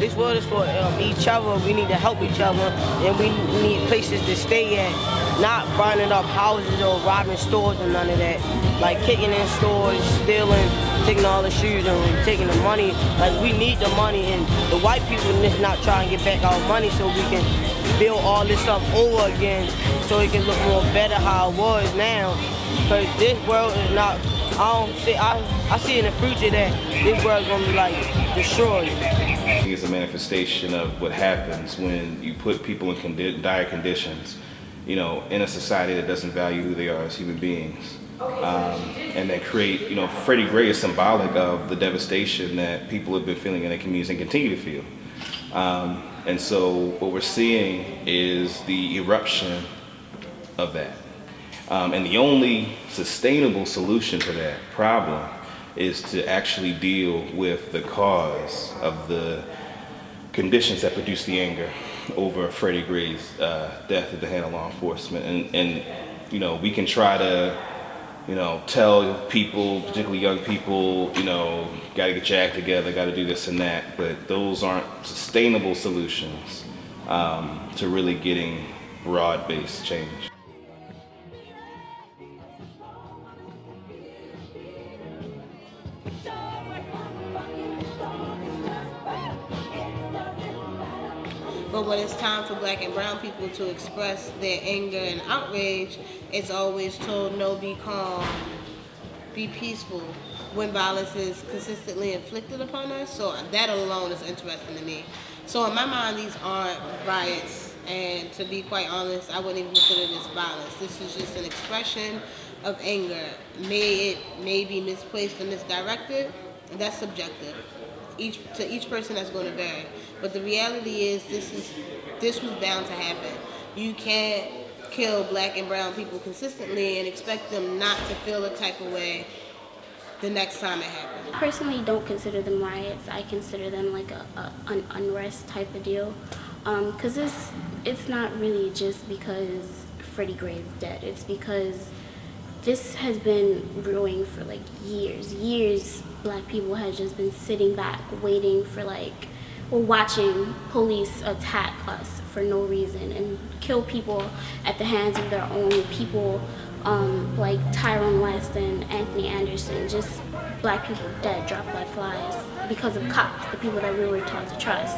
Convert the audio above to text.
this world is for um, each other. We need to help each other, and we need places to stay at, not burning up houses or robbing stores or none of that. Like kicking in stores, stealing, taking all the shoes and taking the money. Like we need the money, and the white people just not trying to get back our money so we can build all this up over again, so it can look more better how it was now. Because this world is not I don't see. I I see in the future that this world's gonna be like destroyed. It's a manifestation of what happens when you put people in condi dire conditions, you know, in a society that doesn't value who they are as human beings. Um, and that create, you know, Freddie Gray is symbolic of the devastation that people have been feeling in their communities and continue to feel. Um, and so what we're seeing is the eruption of that. Um, and the only sustainable solution to that problem is to actually deal with the cause of the conditions that produce the anger over Freddie Gray's uh, death at the hand of law enforcement. And, and, you know, we can try to, you know, tell people, particularly young people, you know, got to get your act together, got to do this and that, but those aren't sustainable solutions um, to really getting broad-based change. But when it's time for black and brown people to express their anger and outrage, it's always told, no, be calm, be peaceful, when violence is consistently inflicted upon us. So that alone is interesting to me. So in my mind, these aren't riots. And to be quite honest, I wouldn't even consider this violence. This is just an expression of anger. May it may be misplaced or misdirected. That's subjective each to each person that's going to vary. But the reality is this is this was bound to happen. You can't kill black and brown people consistently and expect them not to feel a type of way the next time it happens. I personally don't consider them riots. I consider them like a, a an unrest type of deal. Because um, it's, it's not really just because Freddie Gray is dead. It's because this has been brewing for like years. Years black people have just been sitting back waiting for like or watching police attack us for no reason and kill people at the hands of their own people um, like Tyrone West and Anthony Anderson, just black people dead, dropped like flies because of cops, the people that we were taught to trust.